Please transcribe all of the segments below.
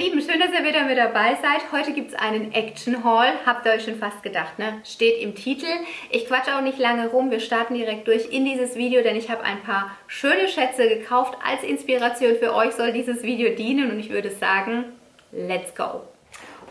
Lieben, schön, dass ihr wieder mit dabei seid. Heute gibt es einen Action Haul. Habt ihr euch schon fast gedacht, ne? Steht im Titel. Ich quatsche auch nicht lange rum. Wir starten direkt durch in dieses Video, denn ich habe ein paar schöne Schätze gekauft. Als Inspiration für euch soll dieses Video dienen und ich würde sagen, let's go.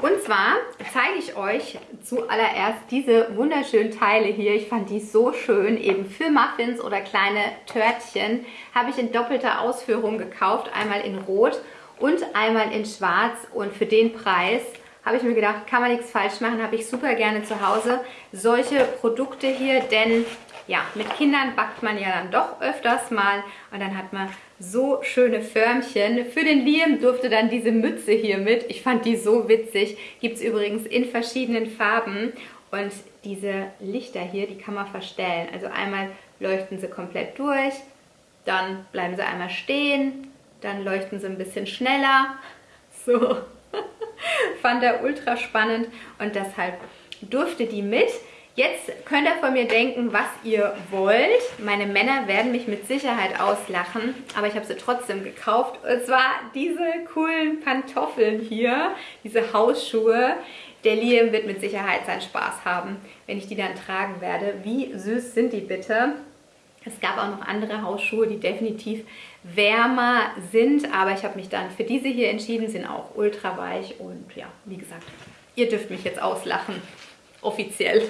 Und zwar zeige ich euch zuallererst diese wunderschönen Teile hier. Ich fand die so schön, eben für Muffins oder kleine Törtchen. Habe ich in doppelter Ausführung gekauft, einmal in Rot und einmal in schwarz und für den Preis habe ich mir gedacht, kann man nichts falsch machen, habe ich super gerne zu Hause solche Produkte hier, denn ja, mit Kindern backt man ja dann doch öfters mal und dann hat man so schöne Förmchen. Für den Liam durfte dann diese Mütze hier mit. Ich fand die so witzig. Gibt es übrigens in verschiedenen Farben und diese Lichter hier, die kann man verstellen. Also einmal leuchten sie komplett durch, dann bleiben sie einmal stehen, dann leuchten sie ein bisschen schneller. So, fand er ultra spannend und deshalb durfte die mit. Jetzt könnt ihr von mir denken, was ihr wollt. Meine Männer werden mich mit Sicherheit auslachen, aber ich habe sie trotzdem gekauft. Und zwar diese coolen Pantoffeln hier, diese Hausschuhe. Der Liam wird mit Sicherheit seinen Spaß haben, wenn ich die dann tragen werde. Wie süß sind die bitte? Es gab auch noch andere Hausschuhe, die definitiv wärmer sind, aber ich habe mich dann für diese hier entschieden, sind auch ultra weich und ja, wie gesagt, ihr dürft mich jetzt auslachen, offiziell.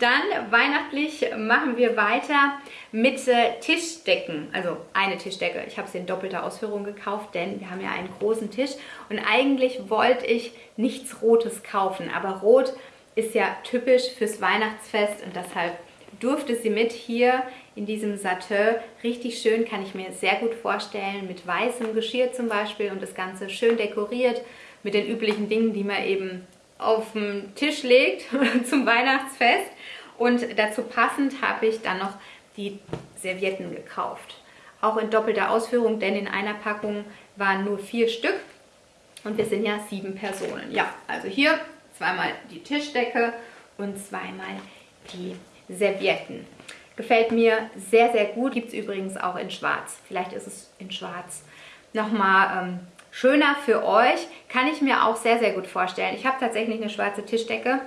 dann weihnachtlich machen wir weiter mit äh, Tischdecken, also eine Tischdecke. Ich habe sie in doppelter Ausführung gekauft, denn wir haben ja einen großen Tisch und eigentlich wollte ich nichts Rotes kaufen, aber Rot ist ja typisch fürs Weihnachtsfest und deshalb durfte sie mit hier in diesem Satin. Richtig schön, kann ich mir sehr gut vorstellen, mit weißem Geschirr zum Beispiel und das Ganze schön dekoriert mit den üblichen Dingen, die man eben auf den Tisch legt zum Weihnachtsfest. Und dazu passend habe ich dann noch die Servietten gekauft. Auch in doppelter Ausführung, denn in einer Packung waren nur vier Stück und wir sind ja sieben Personen. Ja, also hier zweimal die Tischdecke und zweimal die Servietten. Gefällt mir sehr, sehr gut. Gibt es übrigens auch in schwarz. Vielleicht ist es in schwarz nochmal ähm, schöner für euch. Kann ich mir auch sehr, sehr gut vorstellen. Ich habe tatsächlich eine schwarze Tischdecke.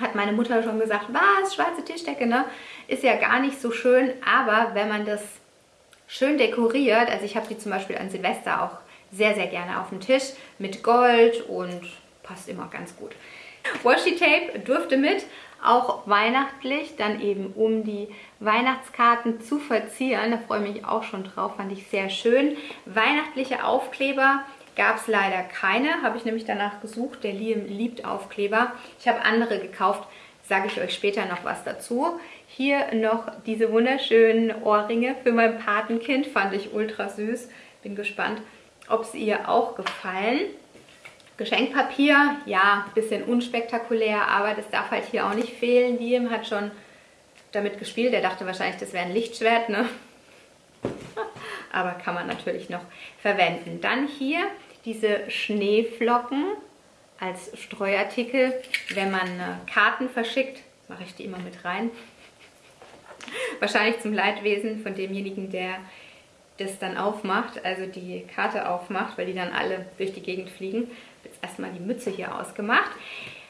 Hat meine Mutter schon gesagt, was, schwarze Tischdecke, ne? Ist ja gar nicht so schön, aber wenn man das schön dekoriert, also ich habe die zum Beispiel an Silvester auch sehr, sehr gerne auf dem Tisch mit Gold und passt immer ganz gut. Washi Tape durfte mit, auch weihnachtlich, dann eben um die Weihnachtskarten zu verzieren. Da freue ich mich auch schon drauf, fand ich sehr schön. Weihnachtliche Aufkleber gab es leider keine, habe ich nämlich danach gesucht. Der Liam liebt Aufkleber. Ich habe andere gekauft, sage ich euch später noch was dazu. Hier noch diese wunderschönen Ohrringe für mein Patenkind, fand ich ultra süß. Bin gespannt, ob sie ihr auch gefallen. Geschenkpapier, ja, bisschen unspektakulär, aber das darf halt hier auch nicht fehlen. Liam hat schon damit gespielt. Er dachte wahrscheinlich, das wäre ein Lichtschwert, ne? aber kann man natürlich noch verwenden. Dann hier diese Schneeflocken als Streuartikel. Wenn man äh, Karten verschickt, mache ich die immer mit rein. Wahrscheinlich zum Leidwesen von demjenigen, der das dann aufmacht, also die Karte aufmacht, weil die dann alle durch die Gegend fliegen jetzt erstmal die Mütze hier ausgemacht.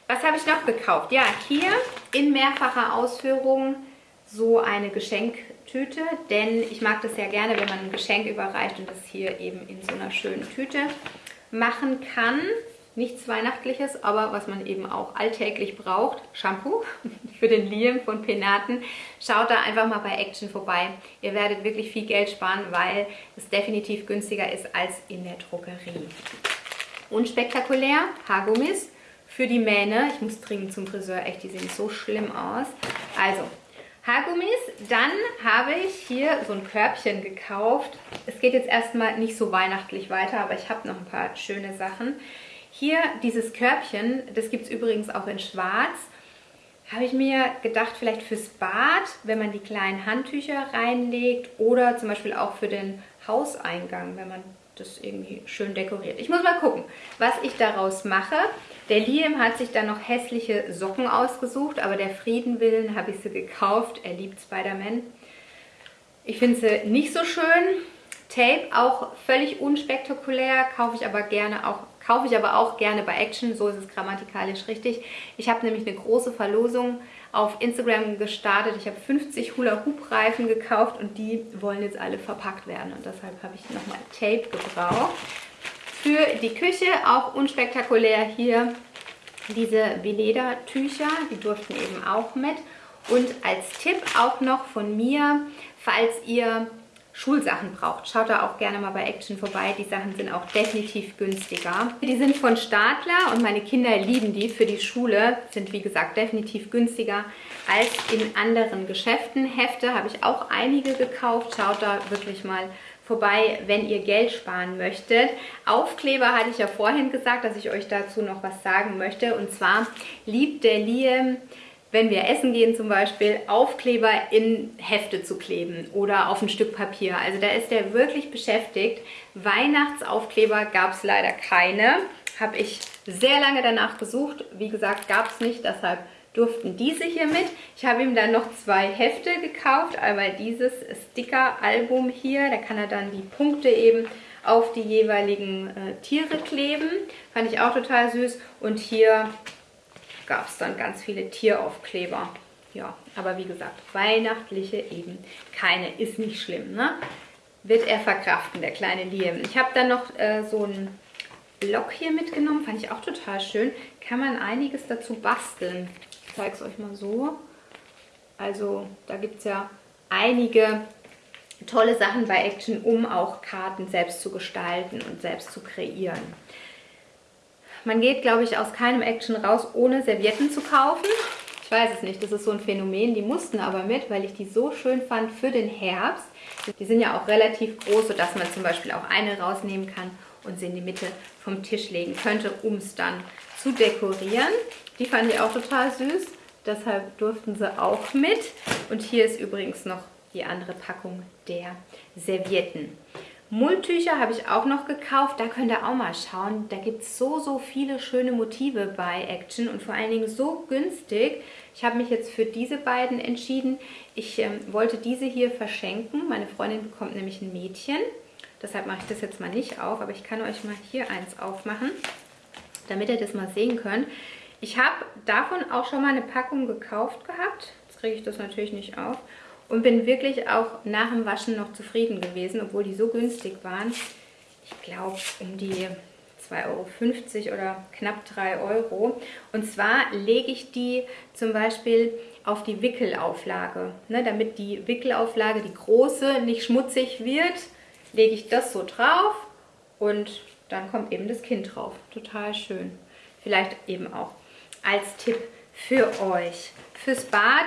Was habe ich noch gekauft? Ja, hier in mehrfacher Ausführung so eine Geschenktüte, denn ich mag das ja gerne, wenn man ein Geschenk überreicht und das hier eben in so einer schönen Tüte machen kann. Nichts Weihnachtliches, aber was man eben auch alltäglich braucht. Shampoo für den Liam von Penaten. Schaut da einfach mal bei Action vorbei. Ihr werdet wirklich viel Geld sparen, weil es definitiv günstiger ist als in der Drogerie. Unspektakulär, Haargummis für die Mähne. Ich muss dringend zum Friseur, echt, die sehen so schlimm aus. Also, Haargummis. Dann habe ich hier so ein Körbchen gekauft. Es geht jetzt erstmal nicht so weihnachtlich weiter, aber ich habe noch ein paar schöne Sachen. Hier dieses Körbchen, das gibt es übrigens auch in schwarz. Habe ich mir gedacht, vielleicht fürs Bad, wenn man die kleinen Handtücher reinlegt oder zum Beispiel auch für den Hauseingang, wenn man das irgendwie schön dekoriert. Ich muss mal gucken, was ich daraus mache. Der Liam hat sich dann noch hässliche Socken ausgesucht, aber der Frieden willen habe ich sie gekauft. Er liebt Spider-Man. Ich finde sie nicht so schön. Tape, auch völlig unspektakulär, kaufe ich aber gerne auch kaufe ich aber auch gerne bei Action, so ist es grammatikalisch richtig. Ich habe nämlich eine große Verlosung auf Instagram gestartet. Ich habe 50 Hula-Hoop-Reifen gekauft und die wollen jetzt alle verpackt werden und deshalb habe ich nochmal Tape gebraucht. Für die Küche auch unspektakulär hier diese Veleda-Tücher, die durften eben auch mit. Und als Tipp auch noch von mir, falls ihr Schulsachen braucht, schaut da auch gerne mal bei Action vorbei. Die Sachen sind auch definitiv günstiger. Die sind von Stadler und meine Kinder lieben die für die Schule. Sind wie gesagt definitiv günstiger als in anderen Geschäften. Hefte habe ich auch einige gekauft. Schaut da wirklich mal vorbei, wenn ihr Geld sparen möchtet. Aufkleber hatte ich ja vorhin gesagt, dass ich euch dazu noch was sagen möchte. Und zwar liebt der Liam wenn wir essen gehen zum Beispiel, Aufkleber in Hefte zu kleben oder auf ein Stück Papier. Also da ist er wirklich beschäftigt. Weihnachtsaufkleber gab es leider keine. Habe ich sehr lange danach gesucht. Wie gesagt, gab es nicht, deshalb durften diese hier mit. Ich habe ihm dann noch zwei Hefte gekauft. Einmal dieses Sticker-Album hier. Da kann er dann die Punkte eben auf die jeweiligen äh, Tiere kleben. Fand ich auch total süß. Und hier gab es dann ganz viele Tieraufkleber. Ja, aber wie gesagt, weihnachtliche eben keine, ist nicht schlimm, ne? Wird er verkraften, der kleine Liam. Ich habe dann noch äh, so einen Block hier mitgenommen, fand ich auch total schön. Kann man einiges dazu basteln. Ich zeige es euch mal so. Also da gibt es ja einige tolle Sachen bei Action, um auch Karten selbst zu gestalten und selbst zu kreieren. Man geht, glaube ich, aus keinem Action raus, ohne Servietten zu kaufen. Ich weiß es nicht, das ist so ein Phänomen. Die mussten aber mit, weil ich die so schön fand für den Herbst. Die sind ja auch relativ groß, sodass man zum Beispiel auch eine rausnehmen kann und sie in die Mitte vom Tisch legen könnte, um es dann zu dekorieren. Die fand ich auch total süß, deshalb durften sie auch mit. Und hier ist übrigens noch die andere Packung der Servietten. Mulltücher habe ich auch noch gekauft, da könnt ihr auch mal schauen. Da gibt es so, so viele schöne Motive bei Action und vor allen Dingen so günstig. Ich habe mich jetzt für diese beiden entschieden. Ich ähm, wollte diese hier verschenken. Meine Freundin bekommt nämlich ein Mädchen. Deshalb mache ich das jetzt mal nicht auf, aber ich kann euch mal hier eins aufmachen, damit ihr das mal sehen könnt. Ich habe davon auch schon mal eine Packung gekauft gehabt. Jetzt kriege ich das natürlich nicht auf und bin wirklich auch nach dem Waschen noch zufrieden gewesen, obwohl die so günstig waren. Ich glaube um die 2,50 Euro oder knapp 3 Euro. Und zwar lege ich die zum Beispiel auf die Wickelauflage. Ne, damit die Wickelauflage, die große, nicht schmutzig wird, lege ich das so drauf und dann kommt eben das Kind drauf. Total schön. Vielleicht eben auch als Tipp für euch. Fürs Bad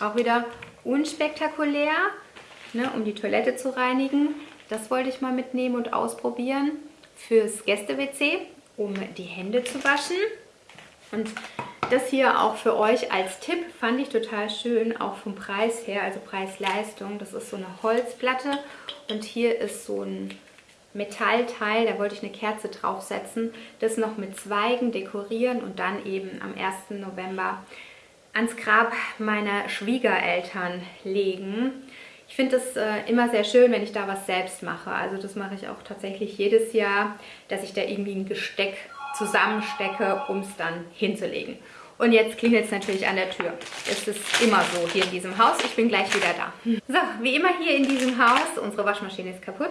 auch wieder unspektakulär, ne, um die Toilette zu reinigen. Das wollte ich mal mitnehmen und ausprobieren. Fürs Gäste-WC, um die Hände zu waschen. Und das hier auch für euch als Tipp fand ich total schön, auch vom Preis her, also Preis-Leistung. Das ist so eine Holzplatte und hier ist so ein Metallteil, da wollte ich eine Kerze draufsetzen, das noch mit Zweigen dekorieren und dann eben am 1. November ans Grab meiner Schwiegereltern legen. Ich finde es äh, immer sehr schön, wenn ich da was selbst mache. Also das mache ich auch tatsächlich jedes Jahr, dass ich da irgendwie ein Gesteck zusammenstecke, um es dann hinzulegen. Und jetzt klingelt es natürlich an der Tür. Es ist immer so hier in diesem Haus. Ich bin gleich wieder da. So, wie immer hier in diesem Haus. Unsere Waschmaschine ist kaputt.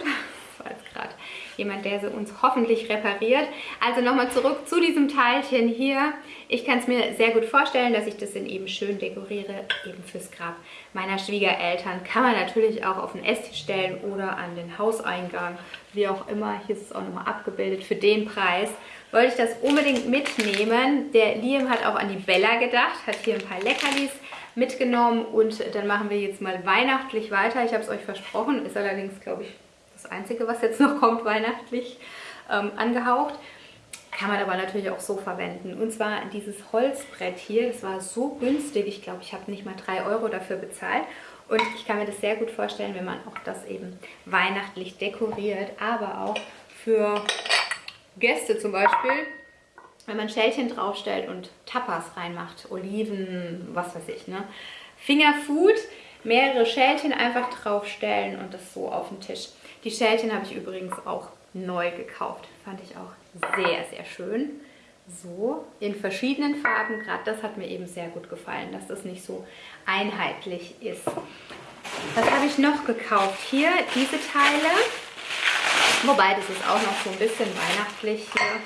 War gerade jemand, der sie uns hoffentlich repariert. Also nochmal zurück zu diesem Teilchen hier. Ich kann es mir sehr gut vorstellen, dass ich das dann eben schön dekoriere, eben fürs Grab meiner Schwiegereltern. Kann man natürlich auch auf den Esstisch stellen oder an den Hauseingang, wie auch immer. Hier ist es auch nochmal abgebildet für den Preis. Wollte ich das unbedingt mitnehmen. Der Liam hat auch an die Bella gedacht, hat hier ein paar Leckerlis mitgenommen und dann machen wir jetzt mal weihnachtlich weiter. Ich habe es euch versprochen, ist allerdings, glaube ich, das Einzige, was jetzt noch kommt, weihnachtlich ähm, angehaucht. Kann man aber natürlich auch so verwenden. Und zwar dieses Holzbrett hier, das war so günstig. Ich glaube, ich habe nicht mal 3 Euro dafür bezahlt. Und ich kann mir das sehr gut vorstellen, wenn man auch das eben weihnachtlich dekoriert. Aber auch für Gäste zum Beispiel, wenn man Schälchen draufstellt und Tapas reinmacht, Oliven, was weiß ich, ne? Fingerfood mehrere Schälchen einfach draufstellen und das so auf den Tisch. Die Schälchen habe ich übrigens auch neu gekauft. Fand ich auch sehr, sehr schön. So, in verschiedenen Farben. Gerade das hat mir eben sehr gut gefallen, dass das nicht so einheitlich ist. Was habe ich noch gekauft? Hier diese Teile. Wobei, das ist auch noch so ein bisschen weihnachtlich hier.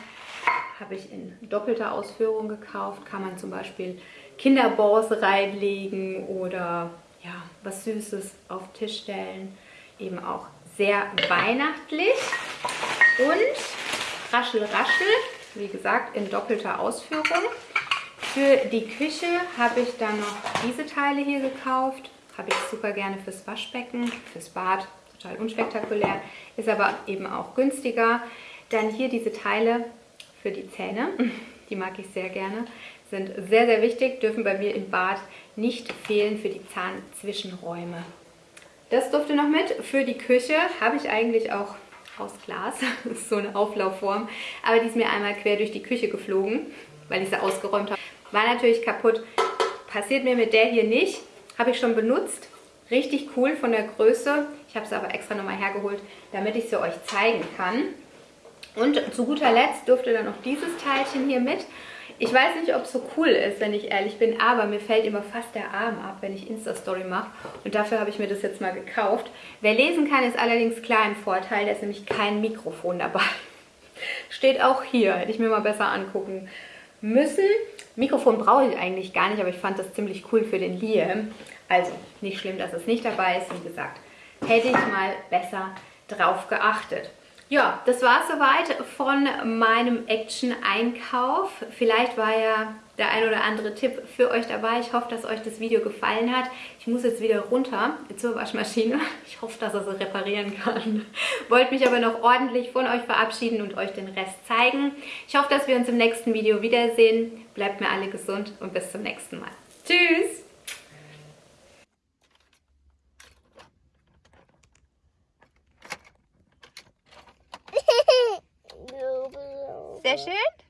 Habe ich in doppelter Ausführung gekauft. Kann man zum Beispiel Kinderballs reinlegen oder ja, was Süßes auf den Tisch stellen. Eben auch sehr weihnachtlich. Und Raschel Raschel, wie gesagt, in doppelter Ausführung. Für die Küche habe ich dann noch diese Teile hier gekauft. Habe ich super gerne fürs Waschbecken, fürs Bad, total unspektakulär. Ist aber eben auch günstiger. Dann hier diese Teile für die Zähne. Die mag ich sehr gerne. Sind sehr, sehr wichtig, dürfen bei mir im Bad nicht fehlen für die Zahnzwischenräume. Das durfte noch mit. Für die Küche habe ich eigentlich auch aus Glas, so eine Auflaufform, aber die ist mir einmal quer durch die Küche geflogen, weil ich sie ausgeräumt habe. War natürlich kaputt. Passiert mir mit der hier nicht. Habe ich schon benutzt. Richtig cool von der Größe. Ich habe sie aber extra nochmal hergeholt, damit ich sie euch zeigen kann. Und zu guter Letzt durfte dann noch dieses Teilchen hier mit. Ich weiß nicht, ob es so cool ist, wenn ich ehrlich bin, aber mir fällt immer fast der Arm ab, wenn ich Insta-Story mache. Und dafür habe ich mir das jetzt mal gekauft. Wer lesen kann, ist allerdings klar im Vorteil. Da ist nämlich kein Mikrofon dabei. Steht auch hier, hätte ich mir mal besser angucken müssen. Mikrofon brauche ich eigentlich gar nicht, aber ich fand das ziemlich cool für den Liam. Also, nicht schlimm, dass es nicht dabei ist. Wie gesagt, hätte ich mal besser drauf geachtet. Ja, das war soweit von meinem Action-Einkauf. Vielleicht war ja der ein oder andere Tipp für euch dabei. Ich hoffe, dass euch das Video gefallen hat. Ich muss jetzt wieder runter zur Waschmaschine. Ich hoffe, dass er sie reparieren kann. Wollte mich aber noch ordentlich von euch verabschieden und euch den Rest zeigen. Ich hoffe, dass wir uns im nächsten Video wiedersehen. Bleibt mir alle gesund und bis zum nächsten Mal. Tschüss! Sehr schön.